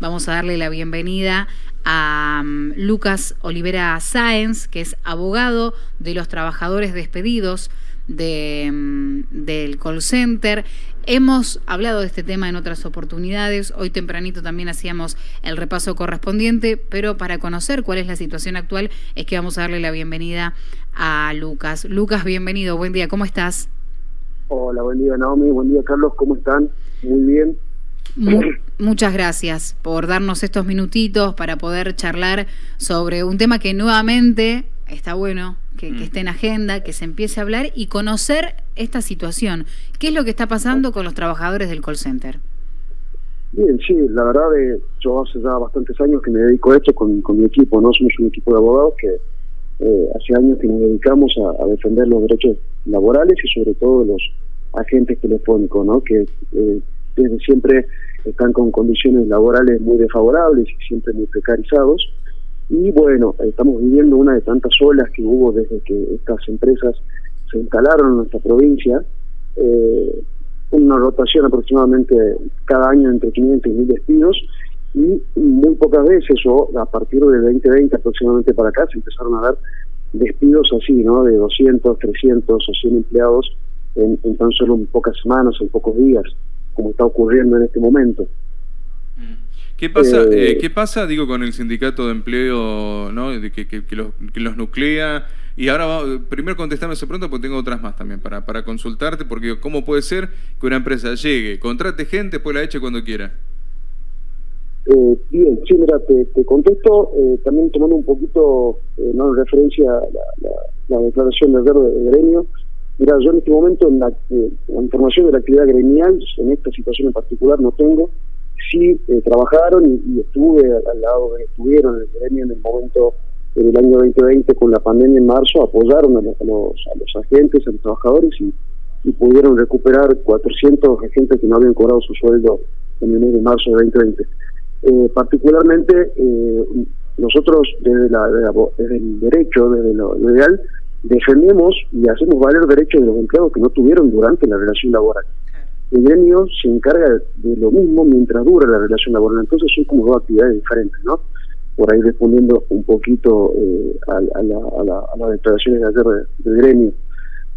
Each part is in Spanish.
Vamos a darle la bienvenida a um, Lucas Olivera Sáenz, que es abogado de los trabajadores despedidos de, um, del call center. Hemos hablado de este tema en otras oportunidades, hoy tempranito también hacíamos el repaso correspondiente, pero para conocer cuál es la situación actual es que vamos a darle la bienvenida a Lucas. Lucas, bienvenido, buen día, ¿cómo estás? Hola, buen día Naomi, buen día Carlos, ¿cómo están? Muy bien. Muchas gracias por darnos estos minutitos para poder charlar sobre un tema que nuevamente está bueno que, mm. esté en agenda, que se empiece a hablar y conocer esta situación. ¿Qué es lo que está pasando con los trabajadores del call center? Bien, sí, la verdad, eh, yo hace ya bastantes años que me dedico a esto con, mi equipo, ¿no? Somos un equipo de abogados que eh, hace años que nos dedicamos a, defender los derechos laborales y sobre todo los agentes telefónicos, ¿no? Que eh, desde siempre están con condiciones laborales muy desfavorables y siempre muy precarizados. Y bueno, estamos viviendo una de tantas olas que hubo desde que estas empresas se instalaron en nuestra provincia. Eh, una rotación aproximadamente cada año entre 500 y 1000 despidos y muy pocas veces o a partir del 2020 aproximadamente para acá se empezaron a dar despidos así, ¿no? De 200, 300 o 100 empleados en, en tan solo en pocas semanas, en pocos días como está ocurriendo en este momento. ¿Qué pasa, eh, eh, ¿Qué pasa digo, con el sindicato de empleo ¿no? de que, que, los, que los nuclea? Y ahora, primero contestame eso pronto porque tengo otras más también para, para consultarte, porque ¿cómo puede ser que una empresa llegue, contrate gente, después la eche cuando quiera? Eh, bien, sí, mira, te, contesto, también tomando un poquito, no en referencia a la, declaración de verde de gremio, Mira, yo en este momento en la, información de la actividad gremial, en esta situación en particular no tengo. Sí eh, trabajaron y, estuve al, lado de estuvieron en el gremio en el momento en el año 2020 con la pandemia en marzo, apoyaron a, los, a los, agentes, a los trabajadores y, pudieron recuperar 400 agentes que no habían cobrado su sueldo en el mes de marzo de 2020. Eh, particularmente, eh, nosotros desde, la, desde, el derecho, desde lo legal, defendemos y hacemos valer derechos de los empleados que no tuvieron durante la relación laboral. El gremio se encarga de lo mismo mientras dura la relación laboral, entonces son como dos actividades diferentes, ¿no? Por ahí respondiendo un poquito eh, a, las declaraciones de ayer del gremio.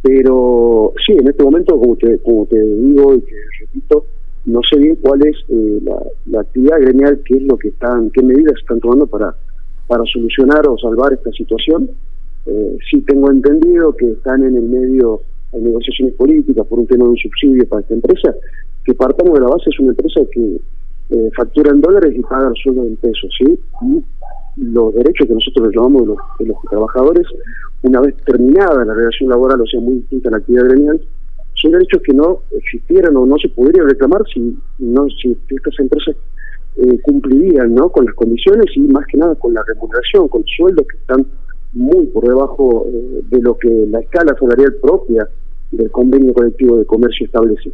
Pero sí, en este momento, como te, como te digo y que repito, no sé bien cuál es eh, la, actividad gremial, qué es lo que están, qué medidas están tomando para, para solucionar o salvar esta situación eh, sí tengo entendido que están en el medio de negociaciones políticas por un tema de un subsidio para esta empresa, que partamos de la base es una empresa que eh, factura en dólares y paga los sueldos en pesos, ¿sí? Y los derechos que nosotros llamamos de los, de los trabajadores, una vez terminada la relación laboral, o sea, muy distinta a la actividad gremial, son derechos que no existieran o no se podrían reclamar si no si estas empresas eh, cumplirían ¿no? con las condiciones y más que nada con la remuneración, con sueldos que están muy por debajo eh, de lo que la escala salarial propia del convenio colectivo de comercio establece.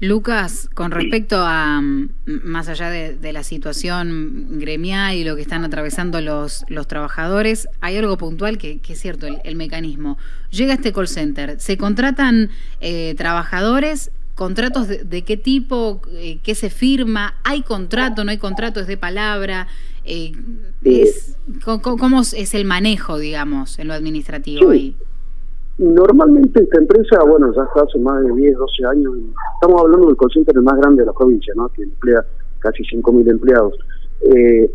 Lucas, con respecto a, mm, más allá de, la situación gremial y lo que están atravesando los, los trabajadores, hay algo puntual que, es cierto, el, mecanismo. Llega este call center, se contratan eh, trabajadores, contratos de, qué tipo, eh, qué se firma, hay contrato, no hay contrato, es de palabra. Eh, es, ¿cómo, es el manejo, digamos, en lo administrativo ahí? Normalmente esta empresa, bueno, ya hace más de 10, 12 años, estamos hablando del call center más grande de la provincia, ¿no? que emplea casi 5.000 empleados. Eh,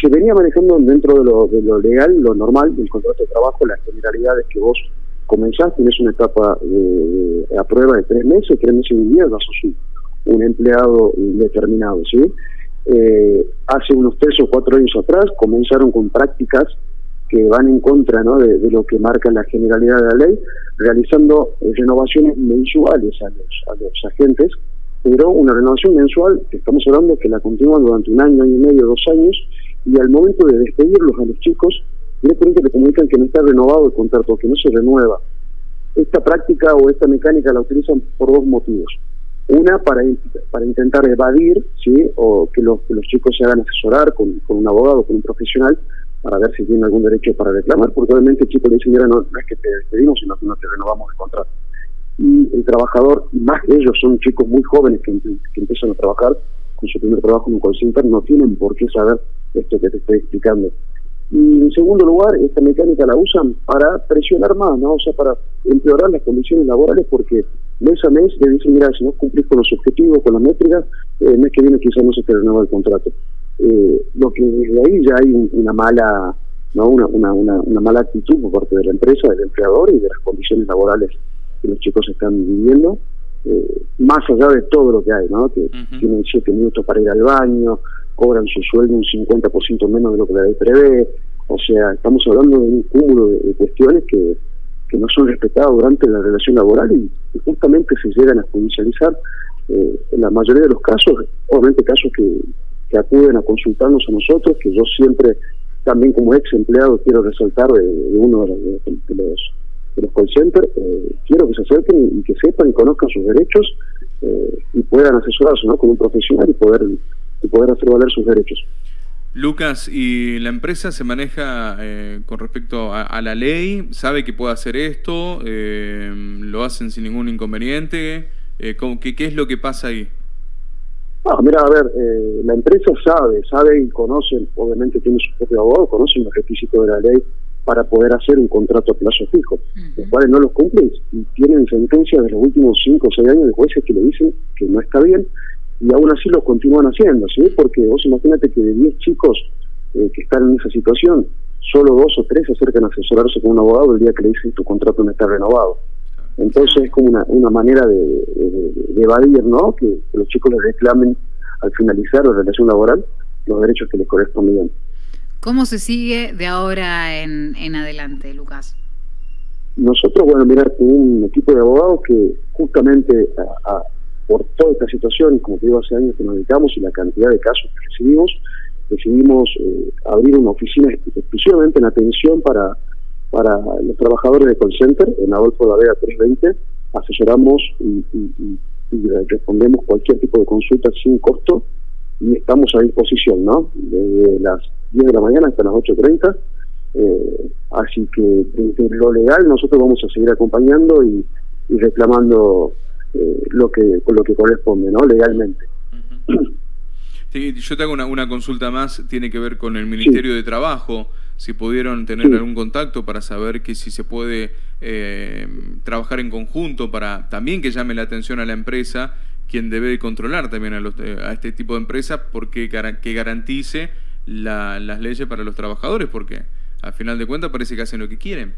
se venía manejando dentro de lo, de lo legal, lo normal del contrato de trabajo, las generalidades que vos comenzaste, tienes una etapa de, a prueba de tres meses, tres meses y medio, sos un, un empleado indeterminado, ¿sí? Eh, hace unos tres o cuatro años atrás comenzaron con prácticas que van en contra ¿no? de, lo que marca la generalidad de la ley, realizando renovaciones mensuales a los, a los agentes, pero una renovación mensual, que estamos hablando que la continúan durante un año, año y medio, dos años, y al momento de despedirlos a los chicos, directamente le comunican que no está renovado el contrato, que no se renueva. Esta práctica o esta mecánica la utilizan por dos motivos. Una, para, para intentar evadir, ¿sí? o que los, que los chicos se hagan asesorar con, con un abogado, con un profesional, para ver si tienen algún derecho para reclamar, porque obviamente el chico le dice, mira, no, es que te despedimos, sino que no te renovamos el contrato. Y el trabajador, más ellos, son chicos muy jóvenes que, que empiezan a trabajar, con su primer trabajo en un call center no tienen por qué saber esto que te estoy explicando. Y en segundo lugar, esta mecánica la usan para presionar más, ¿no? O sea, para empeorar las condiciones laborales porque mes a mes le dicen, mira, si no cumplís con los objetivos, con las métricas, eh, el mes que viene quizás no se te renueva el contrato. Eh, lo que desde ahí ya hay una mala no una, una, una, mala actitud por parte de la empresa, del empleador y de las condiciones laborales que los chicos están viviendo, eh, más allá de todo lo que hay, ¿no? que tienen siete minutos para ir al baño, cobran su sueldo un 50% menos de lo que la ley prevé, o sea, estamos hablando de un cúmulo de, cuestiones que, que no son respetadas durante la relación laboral y, justamente se llegan a judicializar eh, en la mayoría de los casos, obviamente casos que, acuden a consultarnos a nosotros, que yo siempre también como ex empleado quiero resaltar de, uno de, los de los call centers, eh, quiero que se acerquen y, que sepan y conozcan sus derechos eh, y puedan asesorarse ¿no? con un profesional y poder, y poder hacer valer sus derechos. Lucas, ¿y la empresa se maneja eh, con respecto a, la ley? ¿Sabe que puede hacer esto? ¿Lo hacen sin ningún inconveniente? ¿qué, ¿Qué es lo que pasa ahí? Ah, mira, a ver, eh, la empresa sabe, sabe y conoce, obviamente tiene su propio abogado, conoce los requisitos de la ley para poder hacer un contrato a plazo fijo, los cuales no los cumplen y tienen sentencias de los últimos 5 o 6 años de jueces que le dicen que no está bien y aún así lo continúan haciendo, ¿sí? Porque vos imagínate que de 10 chicos eh, que están en esa situación, solo dos o tres se acercan a asesorarse con un abogado el día que le dicen tu contrato no está renovado. Entonces es como una, una manera de, evadir, ¿no? Que, los chicos les reclamen al finalizar la relación laboral los derechos que les corresponden. ¿Cómo se sigue de ahora en, en adelante, Lucas? Nosotros, bueno, mirar, un equipo de abogados que justamente por toda esta situación, como te digo, hace años que nos dedicamos y la cantidad de casos que recibimos, decidimos eh, abrir una oficina exclusivamente en atención para para los trabajadores de call center en Adolfo Vega 320 asesoramos y, respondemos cualquier tipo de consulta sin costo y estamos a disposición, ¿no? Desde las 10 de la mañana hasta las 8.30. Eh, así que desde lo legal nosotros vamos a seguir acompañando y, reclamando eh, lo que lo que corresponde, ¿no? Legalmente. yo te hago una, una, consulta más, tiene que ver con el Ministerio de Trabajo si pudieron tener algún contacto para saber que si se puede eh, trabajar en conjunto para también que llame la atención a la empresa, quien debe controlar también a, eh, a este tipo de empresas, porque que garantice las leyes para los trabajadores, porque al final de cuentas parece que hacen lo que quieren.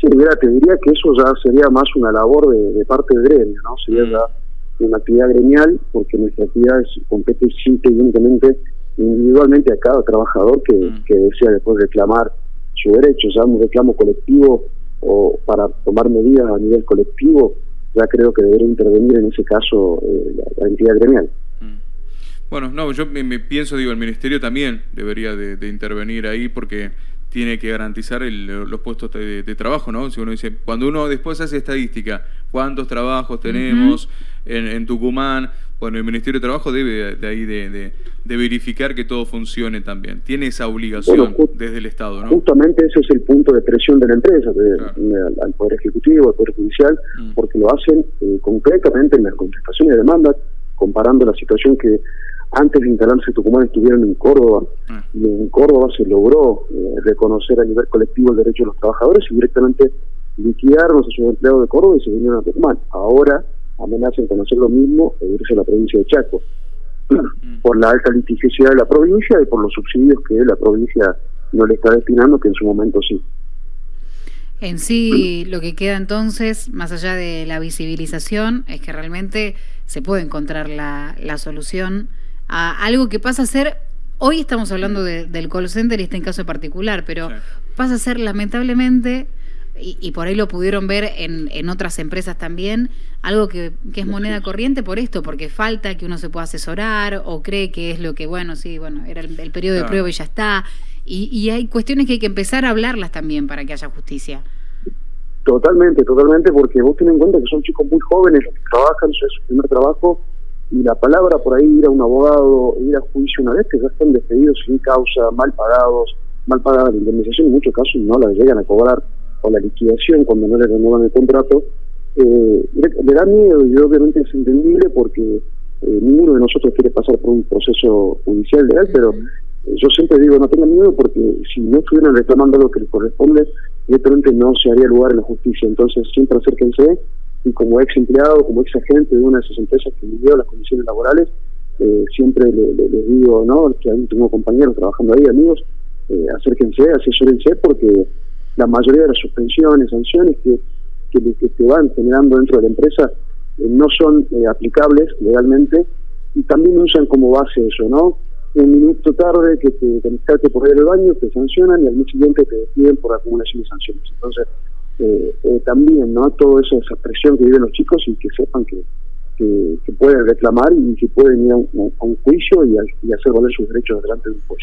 Sí, mira, te diría que eso ya sería más una labor de, parte del gremio, ¿no? Sería mm. ya una actividad gremial, porque nuestra actividad compete simple y únicamente individualmente a cada trabajador que, mm. que desea después reclamar su derecho, ya un reclamo colectivo o para tomar medidas a nivel colectivo, ya creo que debería intervenir en ese caso eh, la, entidad gremial. Mm. Bueno, no, yo me, pienso, digo, el Ministerio también debería de, intervenir ahí porque tiene que garantizar los puestos de, trabajo, ¿no? Si uno dice, cuando uno después hace estadística, ¿cuántos trabajos tenemos en, en Tucumán? Bueno, el Ministerio de Trabajo debe de ahí de, verificar que todo funcione también. Tiene esa obligación desde el Estado, ¿no? Justamente ese es el punto de presión de la empresa, al Poder Ejecutivo, al Poder Judicial, mm. porque lo hacen eh, concretamente en las contestaciones de demandas, comparando la situación que antes de instalarse Tucumán estuvieron en Córdoba, ah. y en Córdoba se logró eh, reconocer a nivel colectivo el derecho de los trabajadores y directamente liquidaron a sus empleados de Córdoba y se vinieron a Tucumán. Ahora amenazan con hacer lo mismo e irse a la provincia de Chaco, mm. por la alta litigiosidad de la provincia y por los subsidios que la provincia no le está destinando, que en su momento sí. En sí, lo que queda entonces, más allá de la visibilización, es que realmente se puede encontrar la, la solución a algo que pasa a ser, hoy estamos hablando del call center y este en caso particular, pero pasa a ser lamentablemente y, por ahí lo pudieron ver en, en otras empresas también, algo que, que, es moneda corriente por esto, porque falta que uno se pueda asesorar o cree que es lo que, bueno, sí, bueno, era el, periodo de prueba y ya está. Y, y, hay cuestiones que hay que empezar a hablarlas también para que haya justicia. Totalmente, totalmente, porque vos tenés en cuenta que son chicos muy jóvenes los que trabajan, es su primer trabajo, y la palabra por ahí ir a un abogado, ir a juicio una vez que ya están despedidos sin causa, mal pagados, mal pagada la indemnización, en muchos casos no la llegan a cobrar o la liquidación cuando no le renuevan el contrato, eh, le, da miedo y obviamente es entendible porque eh, ninguno de nosotros quiere pasar por un proceso judicial legal, pero yo siempre digo, no tengan miedo porque si no estuvieran reclamando lo que les corresponde, directamente no se haría lugar en la justicia. Entonces, siempre acérquense y como ex empleado, como ex agente de una de esas empresas que vivió las condiciones laborales, eh, siempre les digo, ¿no? Tengo compañeros trabajando ahí, amigos, eh, acérquense, asesórense, porque la mayoría de las suspensiones, sanciones que, que, que van generando dentro de la empresa eh, no son eh, aplicables legalmente y también usan como base eso, ¿no? Un minuto tarde que te conectaste por ir al baño, te sancionan y al día siguiente te despiden por acumulación de sanciones. Entonces, eh, también, ¿no? Toda esa, esa presión que viven los chicos y que sepan que, que, pueden reclamar y que pueden ir a un, juicio y, hacer valer sus derechos delante de un juez.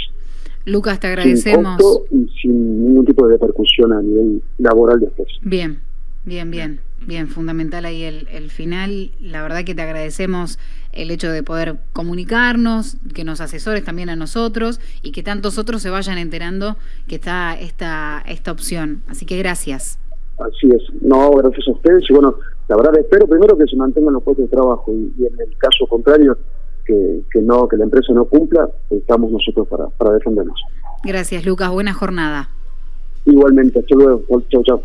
Lucas, te agradecemos. Sin y sin ningún tipo de repercusión a nivel laboral después. Bien, bien, bien. Bien, fundamental ahí el, el, final. La verdad que te agradecemos el hecho de poder comunicarnos, que nos asesores también a nosotros y que tantos otros se vayan enterando que está esta, esta opción. Así que gracias. Así es. No, gracias a ustedes. Y bueno, la verdad espero primero que se mantengan los puestos de trabajo y, en el caso contrario, que, que, no que la empresa no cumpla, estamos nosotros para, para defendernos. Gracias, Lucas. Buena jornada. Igualmente. Hasta luego. Chau, chau.